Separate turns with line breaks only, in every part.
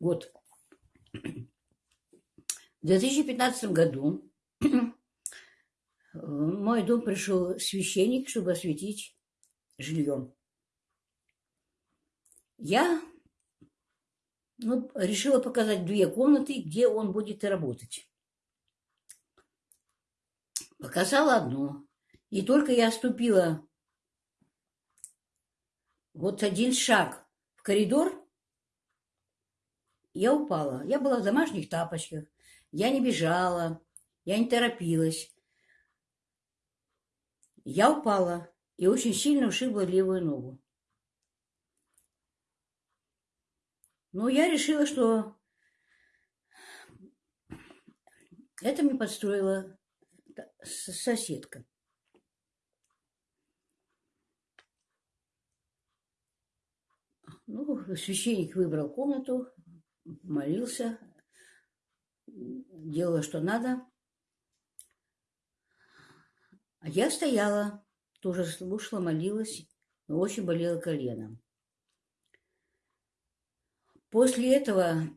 год. В 2015 году в мой дом пришел священник, чтобы осветить жилье. Я ну, решила показать две комнаты, где он будет работать. Показала одну. И только я ступила вот один шаг в коридор, я упала. Я была в домашних тапочках. Я не бежала, я не торопилась. Я упала и очень сильно ушибла левую ногу. Но я решила, что это мне подстроила соседка. Ну, священник выбрал комнату, молился, делала, что надо. А я стояла, тоже слушала, молилась, но очень болело колено. После этого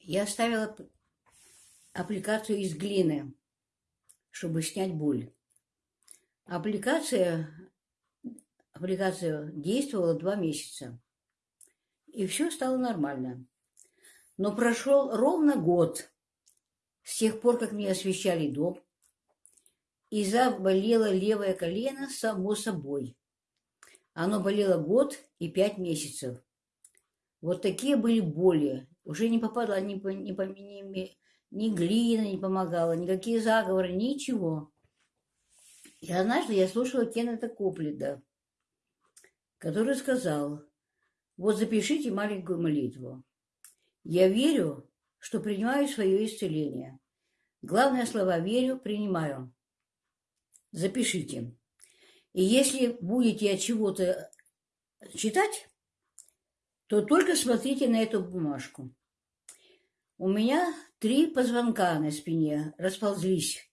я оставила аппликацию из глины, чтобы снять боль. Аппликация, аппликация действовала два месяца. И все стало нормально. Но прошел ровно год с тех пор, как мне освещали дом, и заболело левое колено само собой. Оно болело год и пять месяцев. Вот такие были боли. Уже не попадала ни, ни, ни, ни глина не помогала, никакие заговоры, ничего. И однажды я слушала Кеннета Коплида, который сказал, вот запишите маленькую молитву. Я верю, что принимаю свое исцеление. Главное слова «верю», «принимаю». Запишите. И если будете от чего-то читать, то только смотрите на эту бумажку. У меня три позвонка на спине расползлись.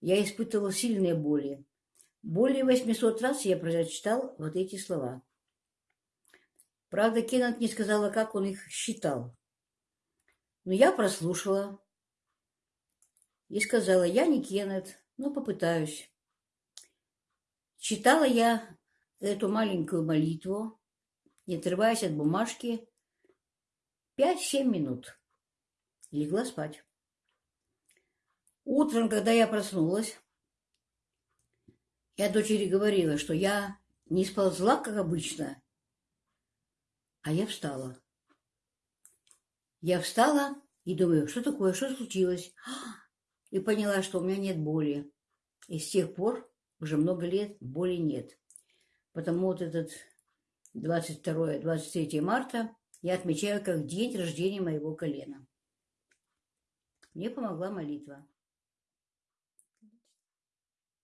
Я испытывал сильные боли. Более 800 раз я прочитал вот эти слова. Правда, Кеннет не сказала, как он их считал. Но я прослушала и сказала, я не Кеннет, но попытаюсь. Читала я эту маленькую молитву, не отрываясь от бумажки, 5-7 минут. Легла спать. Утром, когда я проснулась, я дочери говорила, что я не сползла, как обычно, а я встала. Я встала и думаю, что такое, что случилось? И поняла, что у меня нет боли. И с тех пор, уже много лет, боли нет. Потому вот этот 22-23 марта я отмечаю как день рождения моего колена. Мне помогла молитва.